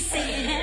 que.